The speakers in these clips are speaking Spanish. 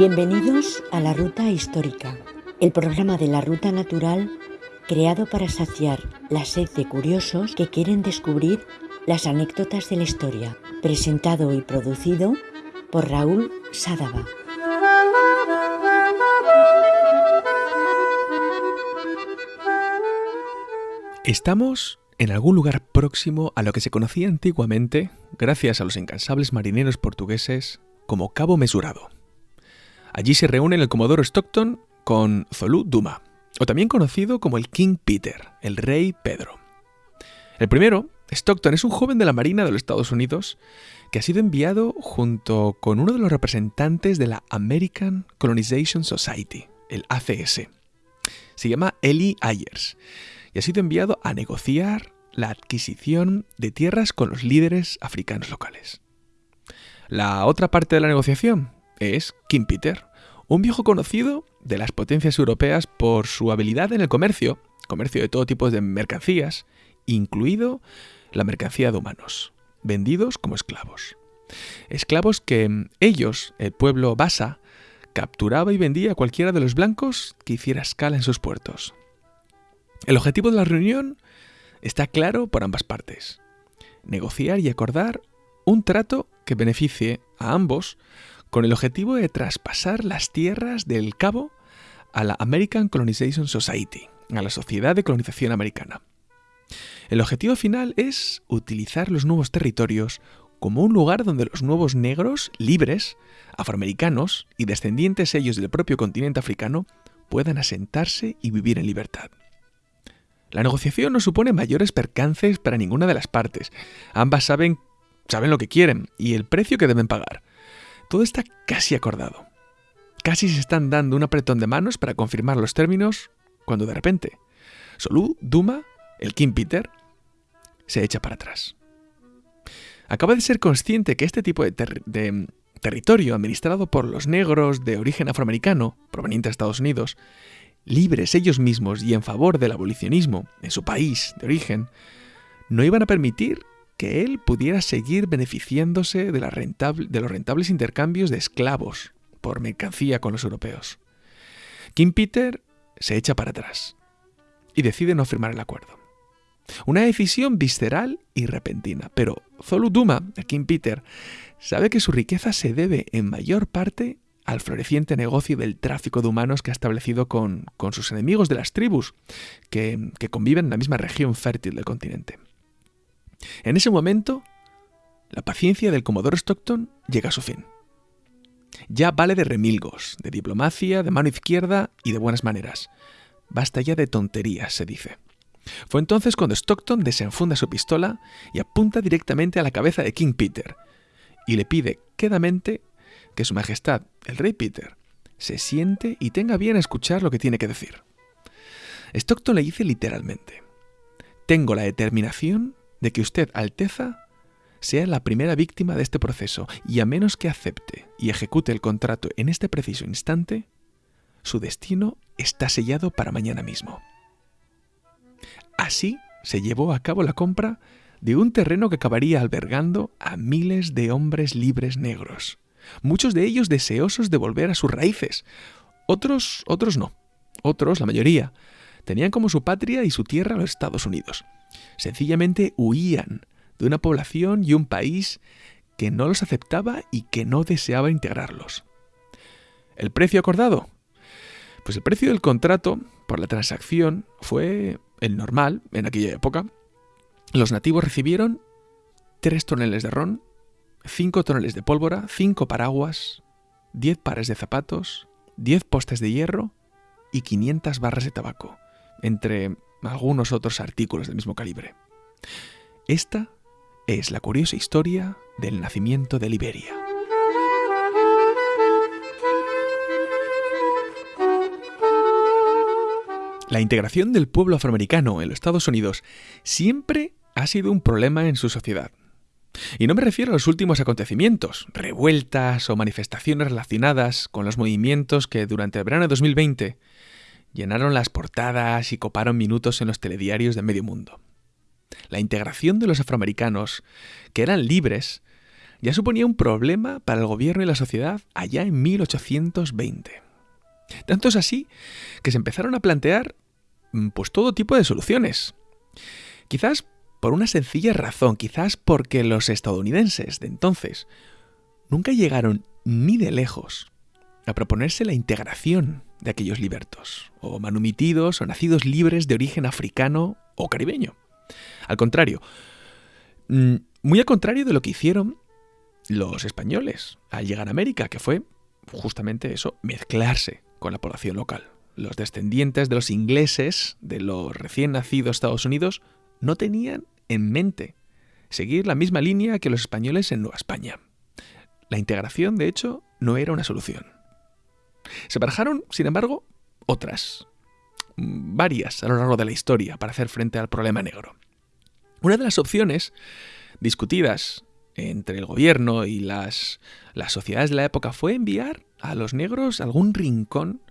Bienvenidos a la Ruta Histórica, el programa de la Ruta Natural creado para saciar la sed de curiosos que quieren descubrir las anécdotas de la historia, presentado y producido por Raúl Sádava. Estamos en algún lugar próximo a lo que se conocía antiguamente, gracias a los incansables marineros portugueses, como Cabo Mesurado. Allí se reúnen el Comodoro Stockton con Zolú Duma, o también conocido como el King Peter, el Rey Pedro. El primero, Stockton, es un joven de la Marina de los Estados Unidos que ha sido enviado junto con uno de los representantes de la American Colonization Society, el ACS. Se llama Eli Ayers y ha sido enviado a negociar la adquisición de tierras con los líderes africanos locales. La otra parte de la negociación es King Peter, un viejo conocido de las potencias europeas por su habilidad en el comercio, comercio de todo tipo de mercancías, incluido la mercancía de humanos, vendidos como esclavos. Esclavos que ellos, el pueblo basa, capturaba y vendía a cualquiera de los blancos que hiciera escala en sus puertos. El objetivo de la reunión está claro por ambas partes. Negociar y acordar un trato que beneficie a ambos con el objetivo de traspasar las tierras del Cabo a la American Colonization Society, a la Sociedad de Colonización Americana. El objetivo final es utilizar los nuevos territorios como un lugar donde los nuevos negros, libres, afroamericanos y descendientes ellos del propio continente africano puedan asentarse y vivir en libertad. La negociación no supone mayores percances para ninguna de las partes. Ambas saben, saben lo que quieren y el precio que deben pagar. Todo está casi acordado. Casi se están dando un apretón de manos para confirmar los términos cuando de repente Solú Duma, el King Peter, se echa para atrás. Acaba de ser consciente que este tipo de, de territorio administrado por los negros de origen afroamericano, provenientes de Estados Unidos, libres ellos mismos y en favor del abolicionismo en su país de origen, no iban a permitir que él pudiera seguir beneficiándose de, los rentables intercambios de esclavos por mercancía con los europeos. King Peter se echa para atrás y decide no firmar el acuerdo. Una decisión visceral y repentina, pero Zolu Duma, King Peter, sabe que su riqueza se debe en mayor parte al floreciente negocio del tráfico de humanos que ha establecido con, sus enemigos de las tribus, que conviven en la misma región fértil del continente. En ese momento, la paciencia del Comodoro Stockton llega a su fin. Ya vale de remilgos, de diplomacia, de mano izquierda y de buenas maneras. Basta ya de tonterías, se dice. Fue entonces cuando Stockton desenfunda su pistola y apunta directamente a la cabeza de King Peter, y le pide quedamente que Su Majestad, el Rey Peter, se siente y tenga bien escuchar lo que tiene que decir. Stockton le dice literalmente, Tengo la determinación de que usted, Alteza, sea la primera víctima de este proceso y a menos que acepte y ejecute el contrato en este preciso instante, su destino está sellado para mañana mismo. Así se llevó a cabo la compra de un terreno que acabaría albergando a miles de hombres libres negros, muchos de ellos deseosos de volver a sus raíces, otros, otros no, otros, la mayoría, tenían como su patria y su tierra los Estados Unidos. Sencillamente huían de una población y un país que no los aceptaba y que no deseaba integrarlos. ¿El precio acordado? Pues el precio del contrato por la transacción fue el normal en aquella época. Los nativos recibieron tres toneles de ron, cinco toneles de pólvora, cinco paraguas, diez pares de zapatos, diez postes de hierro y 500 barras de tabaco, entre algunos otros artículos del mismo calibre. Esta es la curiosa historia del nacimiento de Liberia. La integración del pueblo afroamericano en los Estados Unidos siempre ha sido un problema en su sociedad. Y no me refiero a los últimos acontecimientos, revueltas o manifestaciones relacionadas con los movimientos que durante el verano de 2020 llenaron las portadas y coparon minutos en los telediarios de medio mundo. La integración de los afroamericanos, que eran libres, ya suponía un problema para el gobierno y la sociedad allá en 1820. Tanto es así que se empezaron a plantear mm, pues todo tipo de soluciones. Quizás por una sencilla razón, quizás porque los estadounidenses de entonces nunca llegaron ni de lejos a proponerse la integración de aquellos libertos, o manumitidos o nacidos libres de origen africano o caribeño. Al contrario, mm, muy al contrario de lo que hicieron los españoles al llegar a América, que fue justamente eso, mezclarse con la población local. Los descendientes de los ingleses, de los recién nacidos Estados Unidos, no tenían en mente seguir la misma línea que los españoles en Nueva España. La integración, de hecho, no era una solución. Se barajaron, sin embargo, otras, varias a lo largo de la historia para hacer frente al problema negro. Una de las opciones discutidas entre el gobierno y las, sociedades de la época fue enviar a los negros algún rincón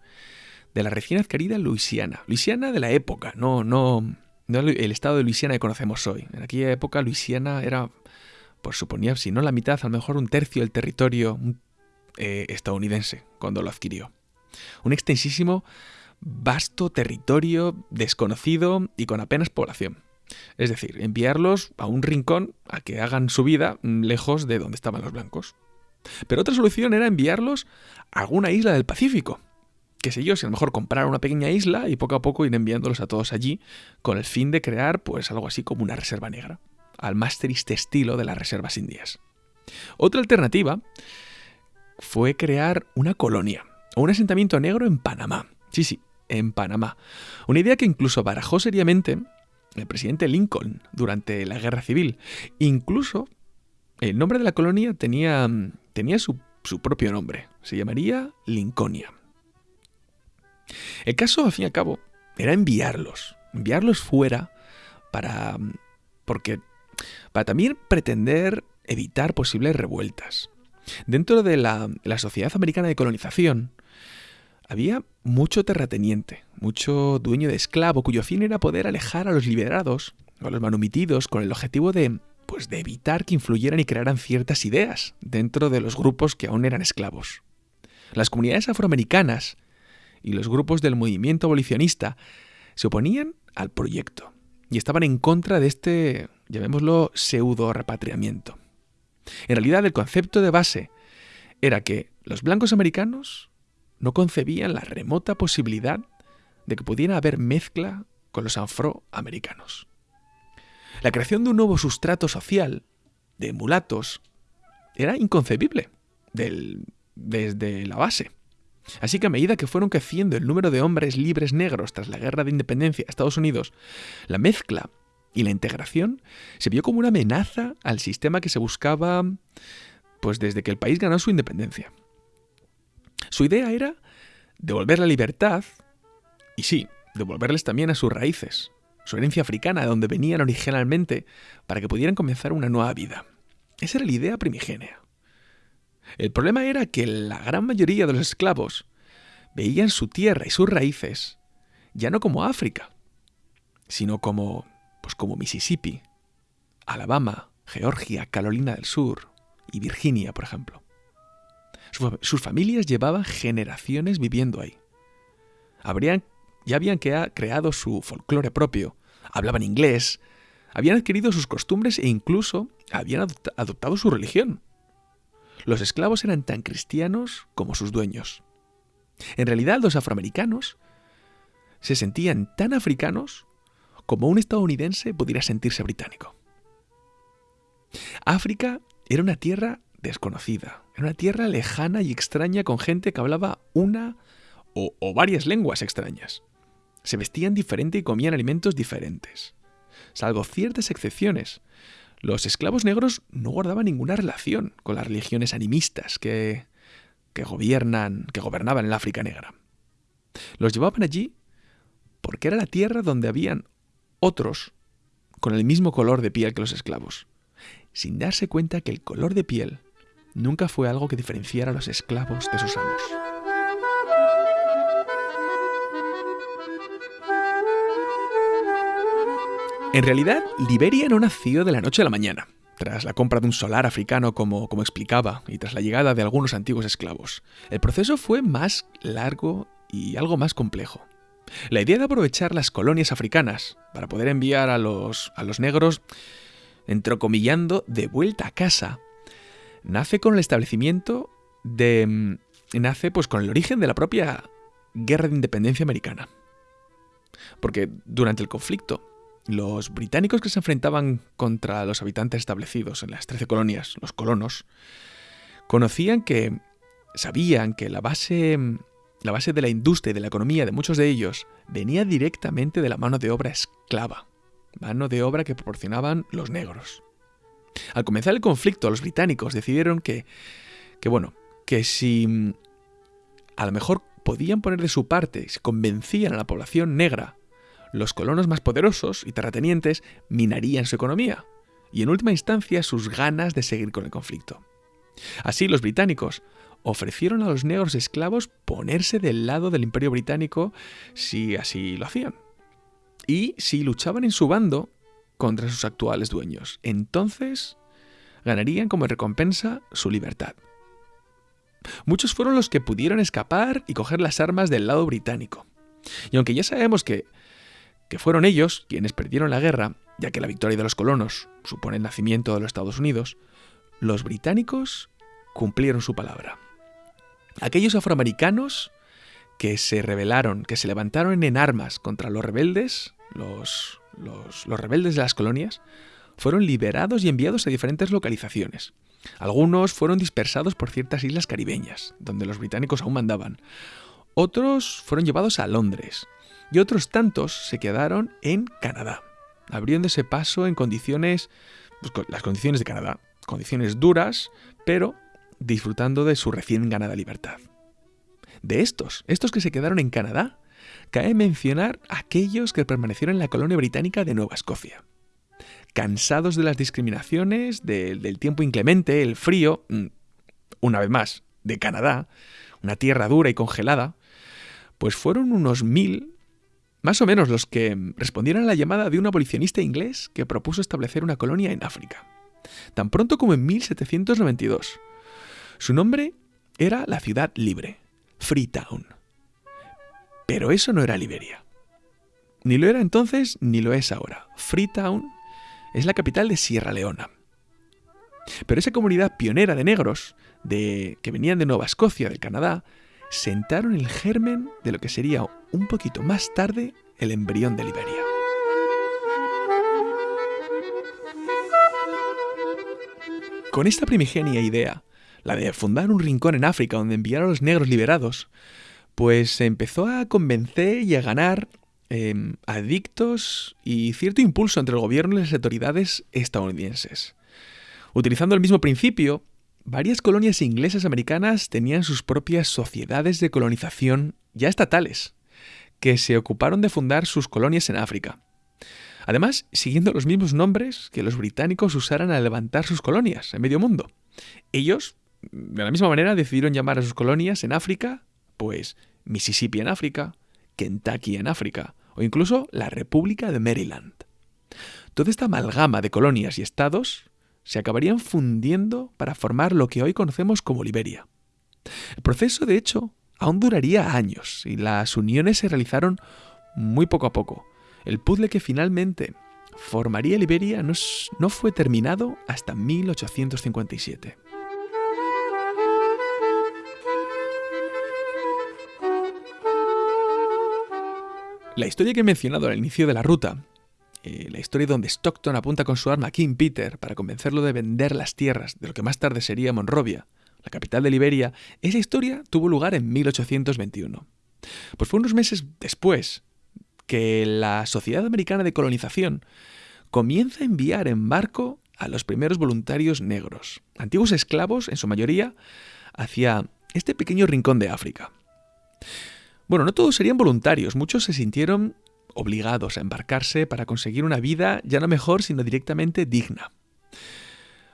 de la recién adquirida Luisiana. Luisiana de la época, no, no, no el estado de Luisiana que conocemos hoy. En aquella época Luisiana era, pues suponía, si no la mitad, a lo mejor un tercio del territorio eh, estadounidense cuando lo adquirió. Un extensísimo, vasto territorio desconocido y con apenas población. Es decir, enviarlos a un rincón a que hagan su vida lejos de donde estaban los blancos. Pero otra solución era enviarlos a alguna isla del Pacífico. Que sé yo, si a lo mejor comprar una pequeña isla y poco a poco ir enviándolos a todos allí con el fin de crear pues algo así como una reserva negra, al más triste estilo de las reservas indias. Otra alternativa fue crear una colonia o un asentamiento negro en Panamá. Sí, sí, en Panamá. Una idea que incluso barajó seriamente el presidente Lincoln durante la Guerra Civil. Incluso el nombre de la colonia tenía, tenía su, su propio nombre. Se llamaría Lincolnia. El caso, al fin y al cabo, era enviarlos. Enviarlos fuera para. porque. para también pretender evitar posibles revueltas. Dentro de la, sociedad americana de colonización, había mucho terrateniente, mucho dueño de esclavo cuyo fin era poder alejar a los liberados o a los manumitidos con el objetivo de pues de evitar que influyeran y crearan ciertas ideas dentro de los grupos que aún eran esclavos. Las comunidades afroamericanas y los grupos del movimiento abolicionista se oponían al proyecto y estaban en contra de este, llamémoslo, pseudo repatriamiento. En realidad el concepto de base era que los blancos americanos no concebían la remota posibilidad de que pudiera haber mezcla con los afroamericanos. La creación de un nuevo sustrato social, de mulatos, era inconcebible desde la base. Así que a medida que fueron creciendo el número de hombres libres negros tras la guerra de independencia de Estados Unidos, la mezcla y la integración se vio como una amenaza al sistema que se buscaba pues desde que el país ganó su independencia. Su idea era devolver la libertad y sí, devolverles también a sus raíces, su herencia africana, de donde venían originalmente, para que pudieran comenzar una nueva vida. Esa era la idea primigenia. El problema era que la gran mayoría de los esclavos veían su tierra y sus raíces ya no como África, sino como pues como Mississippi, Alabama, Georgia, Carolina del Sur y Virginia, por ejemplo. Sus familias llevaban generaciones viviendo ahí. Habrían, ya habían creado su folclore propio, hablaban inglés, habían adquirido sus costumbres e incluso habían adoptado su religión. Los esclavos eran tan cristianos como sus dueños. En realidad los afroamericanos se sentían tan africanos como un estadounidense pudiera sentirse británico. África era una tierra desconocida, en una tierra lejana y extraña con gente que hablaba una o, varias lenguas extrañas. Se vestían diferente y comían alimentos diferentes. Salvo ciertas excepciones, los esclavos negros no guardaban ninguna relación con las religiones animistas que, que gobiernan, que gobernaban en la África negra. Los llevaban allí porque era la tierra donde habían otros con el mismo color de piel que los esclavos, sin darse cuenta que el color de piel nunca fue algo que diferenciara a los esclavos de sus amos. En realidad, Liberia no nació de la noche a la mañana. tras la compra de un solar africano como, como explicaba y tras la llegada de algunos antiguos esclavos. El proceso fue más largo y algo más complejo. La idea de aprovechar las colonias africanas para poder enviar a los, a los negros, entrecomillando, de vuelta a casa, nace con el establecimiento de... Mm, nace pues con el origen de la propia guerra de independencia americana. Porque durante el conflicto, los británicos que se enfrentaban contra los habitantes establecidos en las 13 colonias, los colonos, conocían que, sabían que la base, la base de la industria y de la economía de muchos de ellos venía directamente de la mano de obra esclava, mano de obra que proporcionaban los negros. Al comenzar el conflicto, los británicos decidieron que, que bueno, que si a lo mejor podían poner de su parte, si convencían a la población negra los colonos más poderosos y terratenientes minarían su economía y en última instancia sus ganas de seguir con el conflicto. Así los británicos ofrecieron a los negros esclavos ponerse del lado del imperio británico si así lo hacían. Y si luchaban en su bando contra sus actuales dueños. Entonces ganarían como recompensa su libertad. Muchos fueron los que pudieron escapar y coger las armas del lado británico. Y aunque ya sabemos que que fueron ellos quienes perdieron la guerra, ya que la victoria de los colonos supone el nacimiento de los Estados Unidos, los británicos cumplieron su palabra. Aquellos afroamericanos que se rebelaron, que se levantaron en armas contra los rebeldes, los, rebeldes de las colonias, fueron liberados y enviados a diferentes localizaciones. Algunos fueron dispersados por ciertas islas caribeñas, donde los británicos aún mandaban. Otros fueron llevados a Londres, y otros tantos se quedaron en Canadá, abriéndose paso en condiciones, pues, las condiciones de Canadá, condiciones duras, pero disfrutando de su recién ganada libertad. De estos, estos que se quedaron en Canadá, cae mencionar aquellos que permanecieron en la colonia británica de Nueva Escocia. Cansados de las discriminaciones, del tiempo inclemente, el frío, mm, una vez más, de Canadá, una tierra dura y congelada, pues fueron unos mil más o menos los que respondieron a la llamada de un abolicionista inglés que propuso establecer una colonia en África, tan pronto como en 1792. Su nombre era la ciudad libre, Freetown. Pero eso no era Liberia. Ni lo era entonces ni lo es ahora. Freetown es la capital de Sierra Leona. Pero esa comunidad pionera de negros, de, que venían de Nueva Escocia, del Canadá, sentaron el germen de lo que sería un poquito más tarde el embrión de Liberia. Con esta primigenia idea, la de fundar un rincón en África donde enviar a los negros liberados, pues empezó a convencer y a ganar em, adictos y cierto impulso entre el gobierno y las autoridades estadounidenses. Utilizando el mismo principio, varias colonias inglesas americanas tenían sus propias sociedades de colonización ya estatales, que se ocuparon de fundar sus colonias en África. Además, siguiendo los mismos nombres que los británicos usaran al levantar sus colonias en medio mundo. Ellos, de la misma manera, decidieron llamar a sus colonias en África, pues Mississippi en África, Kentucky en África, o incluso la República de Maryland. Toda esta amalgama de colonias y estados se acabarían fundiendo para formar lo que hoy conocemos como Liberia. El proceso, de hecho, aún duraría años y las uniones se realizaron muy poco a poco. El puzzle que finalmente formaría Liberia no, no fue terminado hasta 1857. La historia que he mencionado al inicio de la ruta eh, la historia donde Stockton apunta con su arma a King Peter para convencerlo de vender las tierras de lo que más tarde sería Monrovia, la capital de Liberia, esa historia tuvo lugar en 1821. Pues fue unos meses después que la Sociedad Americana de Colonización comienza a enviar en barco a los primeros voluntarios negros, antiguos esclavos en su mayoría, hacia este pequeño rincón de África. Bueno, no todos serían voluntarios, muchos se sintieron obligados a embarcarse para conseguir una vida ya no mejor, sino directamente digna.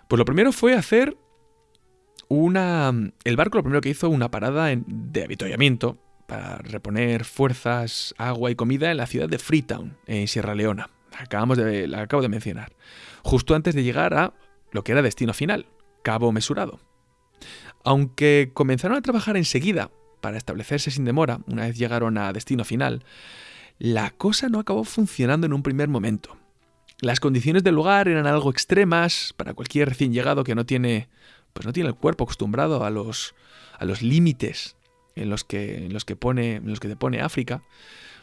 Pues lo primero fue hacer una... El barco lo primero que hizo una parada de avituallamiento para reponer fuerzas, agua y comida en la ciudad de Freetown, en Sierra Leona. Acabamos de, la acabo de mencionar. Justo antes de llegar a lo que era destino final, Cabo Mesurado. Aunque comenzaron a trabajar enseguida para establecerse sin demora, una vez llegaron a destino final, la cosa no acabó funcionando en un primer momento. Las condiciones del lugar eran algo extremas para cualquier recién llegado que no tiene, pues no tiene el cuerpo acostumbrado a los, a los límites en los que, en los que pone, en los que te pone África.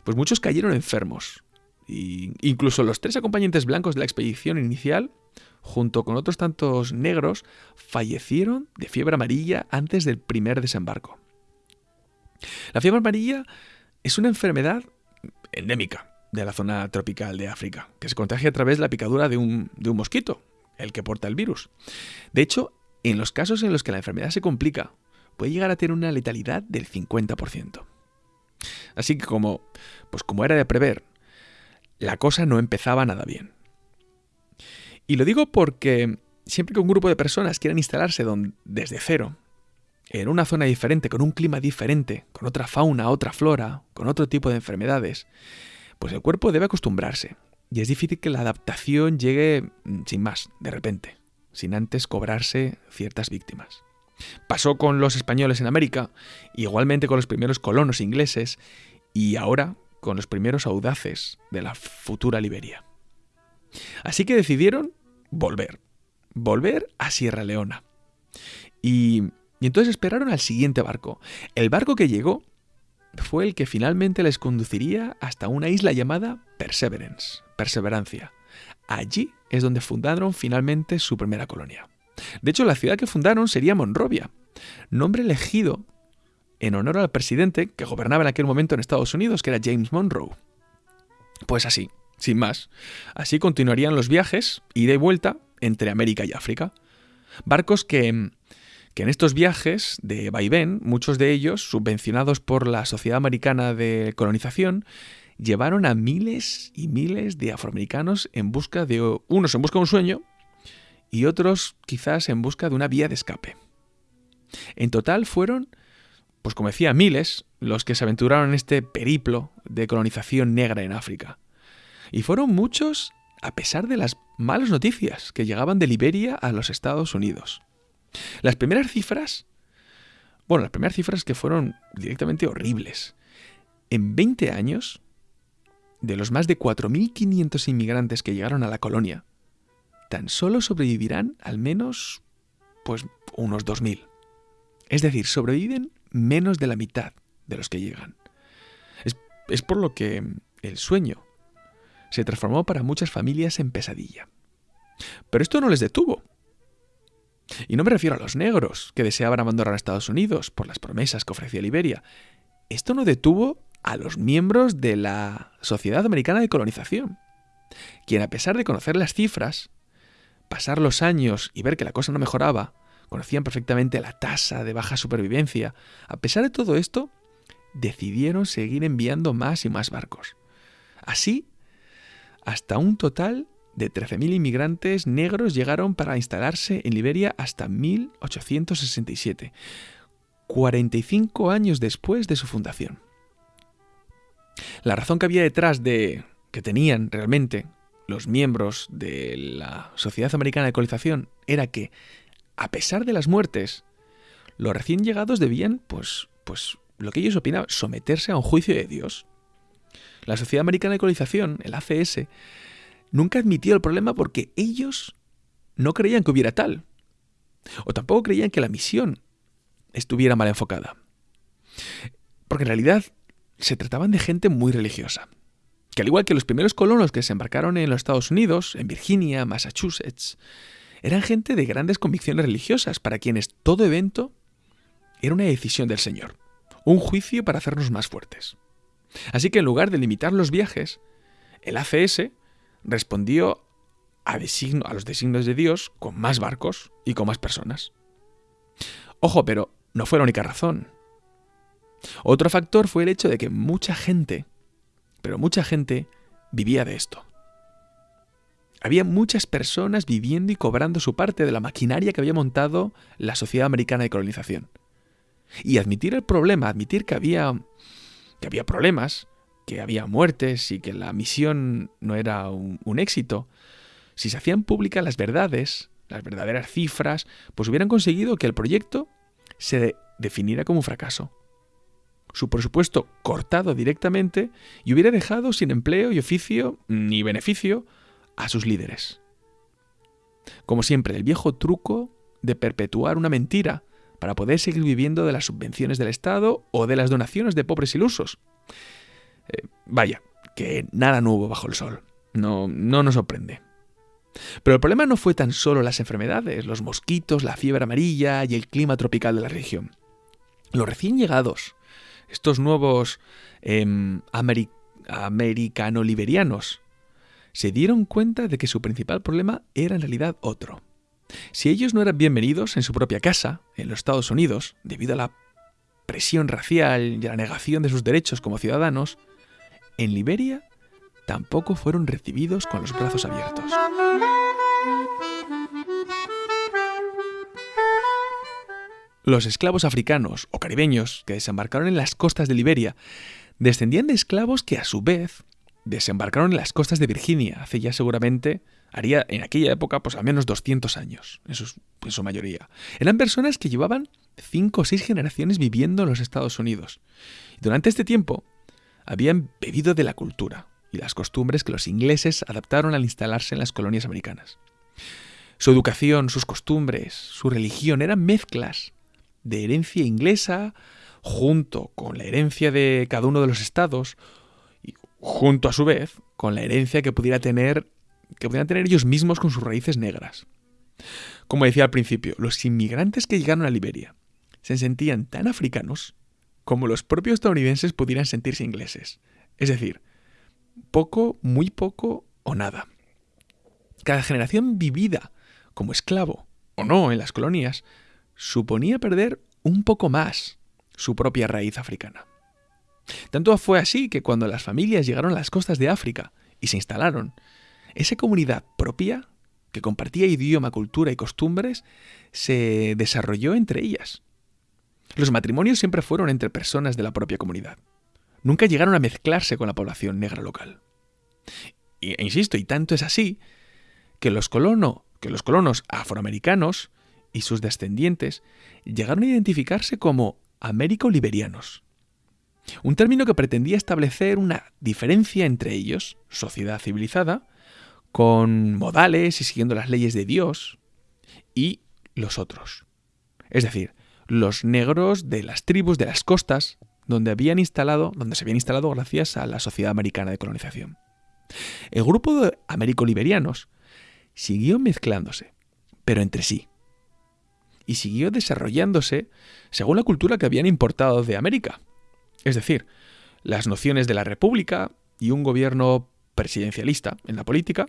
Pues muchos cayeron enfermos. Y incluso los tres acompañantes blancos de la expedición inicial, junto con otros tantos negros, fallecieron de fiebre amarilla antes del primer desembarco. La fiebre amarilla es una enfermedad endémica de la zona tropical de África, que se contagia a través de la picadura de un, de un mosquito, el que porta el virus. De hecho, en los casos en los que la enfermedad se complica, puede llegar a tener una letalidad del 50%. Así que como, pues como era de prever, la cosa no empezaba nada bien. Y lo digo porque siempre que un grupo de personas quieran instalarse desde cero, en una zona diferente, con un clima diferente, con otra fauna, otra flora, con otro tipo de enfermedades, pues el cuerpo debe acostumbrarse. Y es difícil que la adaptación llegue mm, sin más, de repente, sin antes cobrarse ciertas víctimas. Pasó con los españoles en América, igualmente con los primeros colonos ingleses, y ahora con los primeros audaces de la futura Liberia. Así que decidieron volver, volver a Sierra Leona. Y y entonces esperaron al siguiente barco. El barco que llegó fue el que finalmente les conduciría hasta una isla llamada Perseverance, Perseverancia. Allí es donde fundaron finalmente su primera colonia. De hecho, la ciudad que fundaron sería Monrovia, nombre elegido en honor al presidente que gobernaba en aquel momento en Estados Unidos, que era James Monroe. Pues así, sin más. Así continuarían los viajes, ida y vuelta, entre América y África. Barcos que que en estos viajes de vaivén, muchos de ellos, subvencionados por la Sociedad Americana de Colonización, llevaron a miles y miles de afroamericanos en busca de unos en busca de un sueño y otros quizás en busca de una vía de escape. En total fueron, pues como decía, miles los que se aventuraron en este periplo de colonización negra en África. Y fueron muchos a pesar de las malas noticias que llegaban de Liberia a los Estados Unidos. Las primeras cifras, bueno, las primeras cifras que fueron directamente horribles. En 20 años, de los más de 4.500 inmigrantes que llegaron a la colonia, tan solo sobrevivirán al menos, pues, unos 2.000. Es decir, sobreviven menos de la mitad de los que llegan. Es, es por lo que el sueño se transformó para muchas familias en pesadilla. Pero esto no les detuvo. Y no me refiero a los negros, que deseaban abandonar a Estados Unidos por las promesas que ofrecía Liberia. Esto no detuvo a los miembros de la Sociedad Americana de Colonización, quien a pesar de conocer las cifras, pasar los años y ver que la cosa no mejoraba, conocían perfectamente la tasa de baja supervivencia, a pesar de todo esto, decidieron seguir enviando más y más barcos. Así, hasta un total de 13.000 inmigrantes negros llegaron para instalarse en Liberia hasta 1867, 45 años después de su fundación. La razón que había detrás de que tenían realmente los miembros de la Sociedad Americana de Colonización era que, a pesar de las muertes, los recién llegados debían, pues, pues, lo que ellos opinaban, someterse a un juicio de Dios. La Sociedad Americana de Colonización, el ACS, nunca admitió el problema porque ellos no creían que hubiera tal. O tampoco creían que la misión estuviera mal enfocada. Porque en realidad se trataban de gente muy religiosa. Que al igual que los primeros colonos que se embarcaron en los Estados Unidos, en Virginia, Massachusetts, eran gente de grandes convicciones religiosas para quienes todo evento era una decisión del Señor, un juicio para hacernos más fuertes. Así que en lugar de limitar los viajes, el ACS respondió a, a los designios de Dios con más barcos y con más personas. Ojo, pero no fue la única razón. Otro factor fue el hecho de que mucha gente, pero mucha gente, vivía de esto. Había muchas personas viviendo y cobrando su parte de la maquinaria que había montado la sociedad americana de colonización. Y admitir el problema, admitir que había, que había problemas, que había muertes y que la misión no era un, éxito, si se hacían públicas las verdades, las verdaderas cifras, pues hubieran conseguido que el proyecto se definiera como un fracaso. Su presupuesto cortado directamente y hubiera dejado sin empleo y oficio ni beneficio a sus líderes. Como siempre, el viejo truco de perpetuar una mentira para poder seguir viviendo de las subvenciones del Estado o de las donaciones de pobres ilusos. Eh, vaya, que nada nuevo bajo el sol. No, no nos sorprende. Pero el problema no fue tan solo las enfermedades, los mosquitos, la fiebre amarilla y el clima tropical de la región. Los recién llegados, estos nuevos eh, americano-liberianos, se dieron cuenta de que su principal problema era en realidad otro. Si ellos no eran bienvenidos en su propia casa, en los Estados Unidos, debido a la presión racial y a la negación de sus derechos como ciudadanos, en Liberia tampoco fueron recibidos con los brazos abiertos. Los esclavos africanos o caribeños que desembarcaron en las costas de Liberia descendían de esclavos que a su vez desembarcaron en las costas de Virginia hace ya seguramente, haría en aquella época pues al menos 200 años, en su, mayoría. Eran personas que llevaban cinco o seis generaciones viviendo en los Estados Unidos. Y durante este tiempo habían bebido de la cultura y las costumbres que los ingleses adaptaron al instalarse en las colonias americanas. Su educación, sus costumbres, su religión eran mezclas de herencia inglesa junto con la herencia de cada uno de los estados y junto a su vez con la herencia que pudiera tener que pudieran tener ellos mismos con sus raíces negras. Como decía al principio, los inmigrantes que llegaron a Liberia se sentían tan africanos como los propios estadounidenses pudieran sentirse ingleses. Es decir, poco, muy poco o nada. Cada generación vivida como esclavo o no en las colonias suponía perder un poco más su propia raíz africana. Tanto fue así que cuando las familias llegaron a las costas de África y se instalaron, esa comunidad propia, que compartía idioma, cultura y costumbres, se desarrolló entre ellas. Los matrimonios siempre fueron entre personas de la propia comunidad. Nunca llegaron a mezclarse con la población negra local. E insisto, y tanto es así, que los, colono, que los colonos afroamericanos y sus descendientes llegaron a identificarse como américo-liberianos. Un término que pretendía establecer una diferencia entre ellos, sociedad civilizada, con modales y siguiendo las leyes de Dios, y los otros. Es decir, los negros de las tribus de las costas donde habían instalado, donde se habían instalado gracias a la sociedad americana de colonización. El grupo de américo-liberianos siguió mezclándose, pero entre sí, y siguió desarrollándose según la cultura que habían importado de América, es decir, las nociones de la república y un gobierno presidencialista en la política,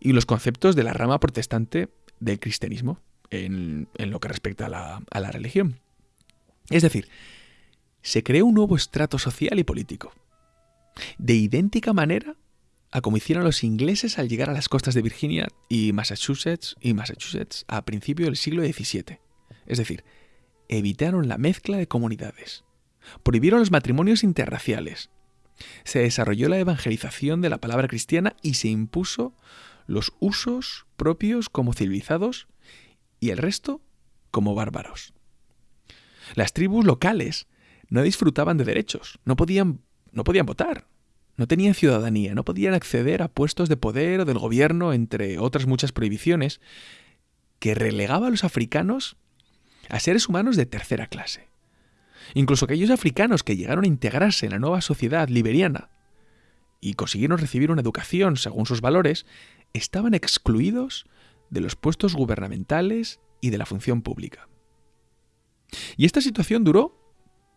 y los conceptos de la rama protestante del cristianismo en, lo que respecta a la, a la religión. Es decir, se creó un nuevo estrato social y político, de idéntica manera a como hicieron los ingleses al llegar a las costas de Virginia y Massachusetts y Massachusetts a principios del siglo XVII. Es decir, evitaron la mezcla de comunidades, prohibieron los matrimonios interraciales, se desarrolló la evangelización de la palabra cristiana y se impuso los usos propios como civilizados y el resto como bárbaros. Las tribus locales no disfrutaban de derechos, no podían, no podían votar, no tenían ciudadanía, no podían acceder a puestos de poder o del gobierno, entre otras muchas prohibiciones, que relegaba a los africanos a seres humanos de tercera clase. Incluso aquellos africanos que llegaron a integrarse en la nueva sociedad liberiana y consiguieron recibir una educación según sus valores, estaban excluidos de los puestos gubernamentales y de la función pública. Y esta situación duró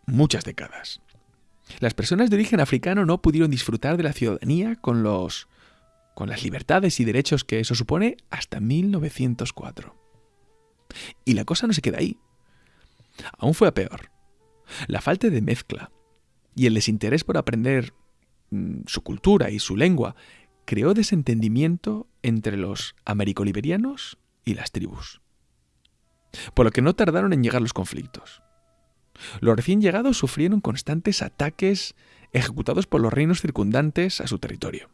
muchas décadas. Las personas de origen africano no pudieron disfrutar de la ciudadanía con los con las libertades y derechos que eso supone hasta 1904. Y la cosa no se queda ahí. Aún fue a peor. La falta de mezcla y el desinterés por aprender mm, su cultura y su lengua creó desentendimiento entre los americoliberianos y las tribus. Por lo que no tardaron en llegar los conflictos. Los recién llegados sufrieron constantes ataques ejecutados por los reinos circundantes a su territorio.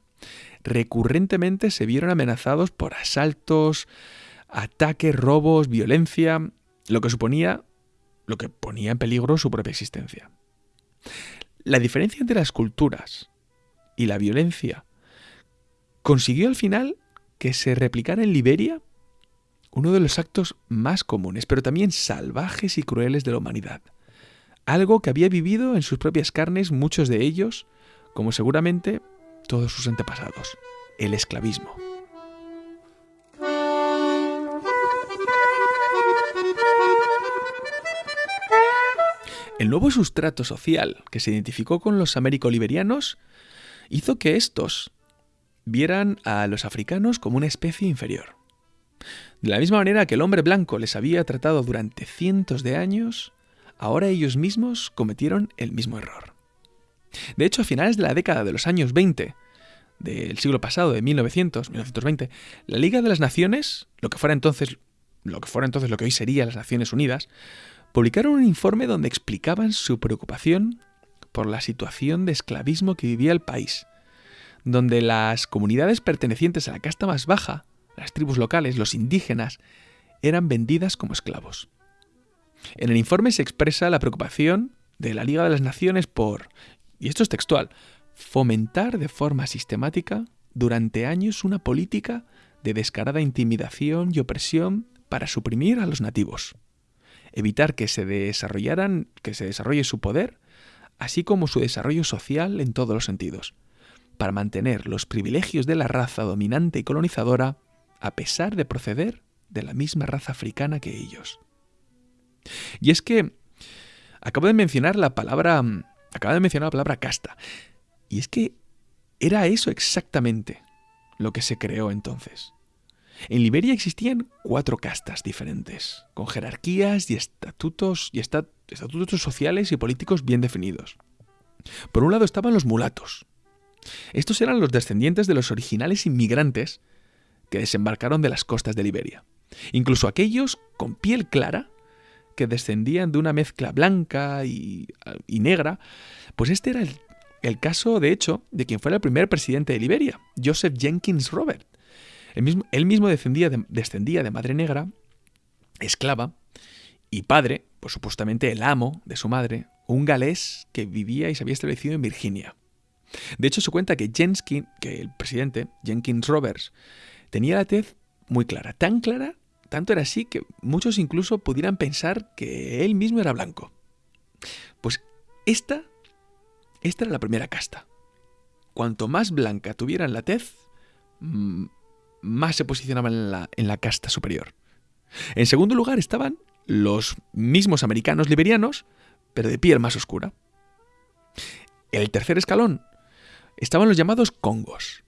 Recurrentemente se vieron amenazados por asaltos ataques, robos, violencia, lo que suponía, lo que ponía en peligro su propia existencia. La diferencia entre las culturas y la violencia consiguió al final que se replicara en Liberia uno de los actos más comunes, pero también salvajes y crueles de la humanidad. Algo que había vivido en sus propias carnes muchos de ellos, como seguramente todos sus antepasados, el esclavismo. El nuevo sustrato social que se identificó con los américo-liberianos hizo que estos vieran a los africanos como una especie inferior. De la misma manera que el hombre blanco les había tratado durante cientos de años, ahora ellos mismos cometieron el mismo error. De hecho, a finales de la década de los años 20 del siglo pasado, de 1900, 1920, la Liga de las Naciones, lo que fuera entonces lo que fuera entonces lo que hoy sería las Naciones Unidas, publicaron un informe donde explicaban su preocupación por la situación de esclavismo que vivía el país, donde las comunidades pertenecientes a la casta más baja, las tribus locales, los indígenas, eran vendidas como esclavos. En el informe se expresa la preocupación de la Liga de las Naciones por, y esto es textual, fomentar de forma sistemática durante años una política de descarada intimidación y opresión para suprimir a los nativos evitar que se desarrollaran, que se desarrolle su poder, así como su desarrollo social en todos los sentidos, para mantener los privilegios de la raza dominante y colonizadora a pesar de proceder de la misma raza africana que ellos. Y es que acabo de mencionar la palabra acabo de mencionar la palabra casta, y es que era eso exactamente lo que se creó entonces. En Liberia existían cuatro castas diferentes, con jerarquías y estatutos, y estatutos sociales y políticos bien definidos. Por un lado estaban los mulatos. Estos eran los descendientes de los originales inmigrantes que desembarcaron de las costas de Liberia. Incluso aquellos con piel clara, que descendían de una mezcla blanca y, negra, pues este era el, caso, de hecho, de quien fuera el primer presidente de Liberia, Joseph Jenkins Robert, él mismo, descendía, de, madre negra, esclava, y padre, pues supuestamente el amo de su madre, un galés que vivía y se había establecido en Virginia. De hecho, se cuenta que Jenkins, que el presidente, Jenkins Roberts, tenía la tez muy clara, tan clara, tanto era así que muchos incluso pudieran pensar que él mismo era blanco. Pues esta, esta era la primera casta. Cuanto más blanca tuvieran la tez, mm, más se posicionaban en la, en la casta superior. En segundo lugar estaban los mismos americanos liberianos, pero de piel más oscura. El tercer escalón estaban los llamados congos.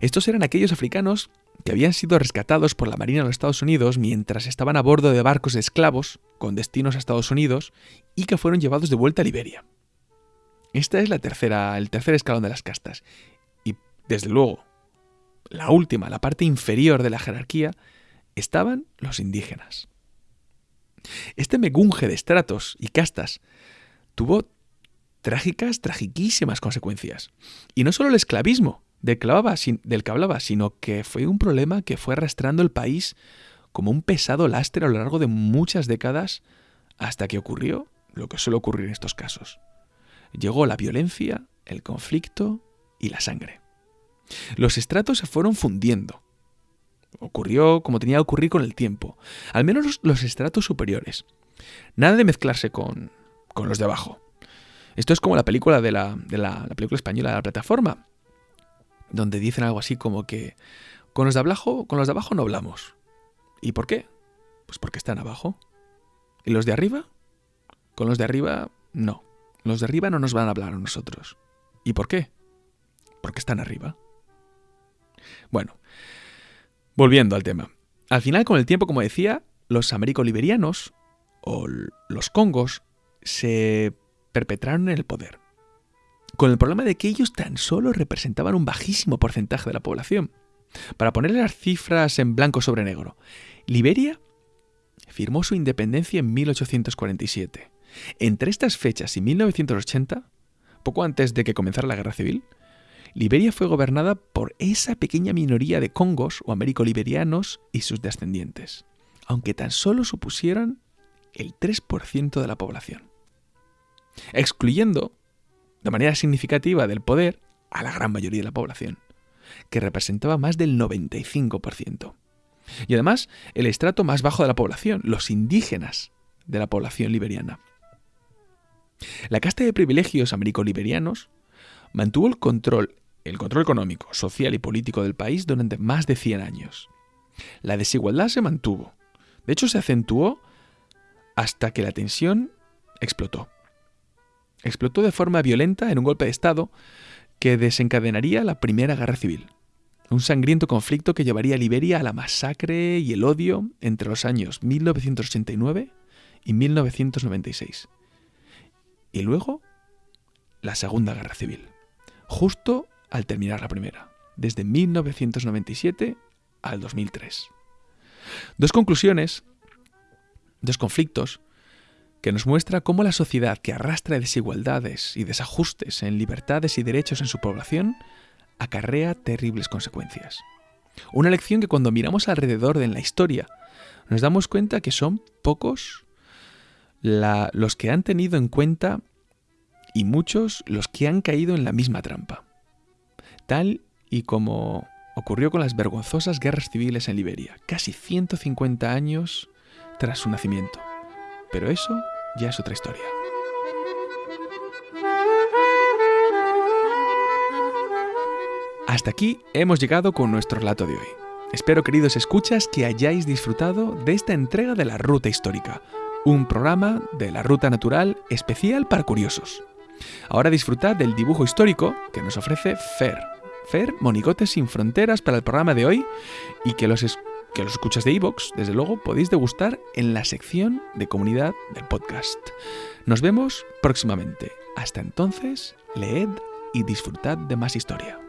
Estos eran aquellos africanos que habían sido rescatados por la Marina de los Estados Unidos mientras estaban a bordo de barcos de esclavos con destinos a Estados Unidos y que fueron llevados de vuelta a Liberia. Esta es la tercera, el tercer escalón de las castas. Y desde luego, la última, la parte inferior de la jerarquía, estaban los indígenas. Este megunje de estratos y castas tuvo trágicas, tragiquísimas consecuencias. Y no solo el esclavismo del que, hablaba, sino que fue un problema que fue arrastrando el país como un pesado lastre a lo largo de muchas décadas hasta que ocurrió lo que suele ocurrir en estos casos. Llegó la violencia, el conflicto y la sangre. Los estratos se fueron fundiendo. Ocurrió como tenía que ocurrir con el tiempo, al menos los, estratos superiores. Nada de mezclarse con, con, los de abajo. Esto es como la película de la, de la, película española de la plataforma, donde dicen algo así como que con los de abajo, con los de abajo no hablamos. ¿Y por qué? Pues porque están abajo. ¿Y los de arriba? Con los de arriba, no. Los de arriba no nos van a hablar a nosotros. ¿Y por qué? Porque están arriba. Bueno, volviendo al tema. Al final, con el tiempo, como decía, los américo-liberianos o los congos se perpetraron el poder. Con el problema de que ellos tan solo representaban un bajísimo porcentaje de la población. Para ponerle las cifras en blanco sobre negro, Liberia firmó su independencia en 1847. Entre estas fechas y 1980, poco antes de que comenzara la guerra civil, Liberia fue gobernada por esa pequeña minoría de congos o américo-liberianos y sus descendientes, aunque tan solo supusieran el 3% de la población, excluyendo de manera significativa del poder a la gran mayoría de la población, que representaba más del 95%. Y además, el estrato más bajo de la población, los indígenas de la población liberiana. La casta de privilegios américo-liberianos mantuvo el control, el control económico, social y político del país durante más de 100 años. La desigualdad se mantuvo. De hecho, se acentuó hasta que la tensión explotó. Explotó de forma violenta en un golpe de Estado que desencadenaría la Primera Guerra Civil. Un sangriento conflicto que llevaría a Liberia a la masacre y el odio entre los años 1989 y 1996. Y luego, la Segunda Guerra Civil, justo al terminar la primera, desde 1997 al 2003. Dos conclusiones, dos conflictos, que nos muestra cómo la sociedad que arrastra desigualdades y desajustes en libertades y derechos en su población acarrea terribles consecuencias. Una lección que cuando miramos alrededor de la historia nos damos cuenta que son pocos los que han tenido en cuenta y muchos los que han caído en la misma trampa. Tal y como ocurrió con las vergonzosas guerras civiles en Liberia, casi 150 años tras su nacimiento. Pero eso ya es otra historia. Hasta aquí hemos llegado con nuestro relato de hoy. Espero, queridos escuchas, que hayáis disfrutado de esta entrega de la Ruta Histórica, un programa de la Ruta Natural especial para curiosos. Ahora disfrutad del dibujo histórico que nos ofrece Fer. Fer, Monigotes sin Fronteras para el programa de hoy y que los, que los escuchas de iVoox, desde luego, podéis degustar en la sección de comunidad del podcast. Nos vemos próximamente. Hasta entonces, leed y disfrutad de más historia.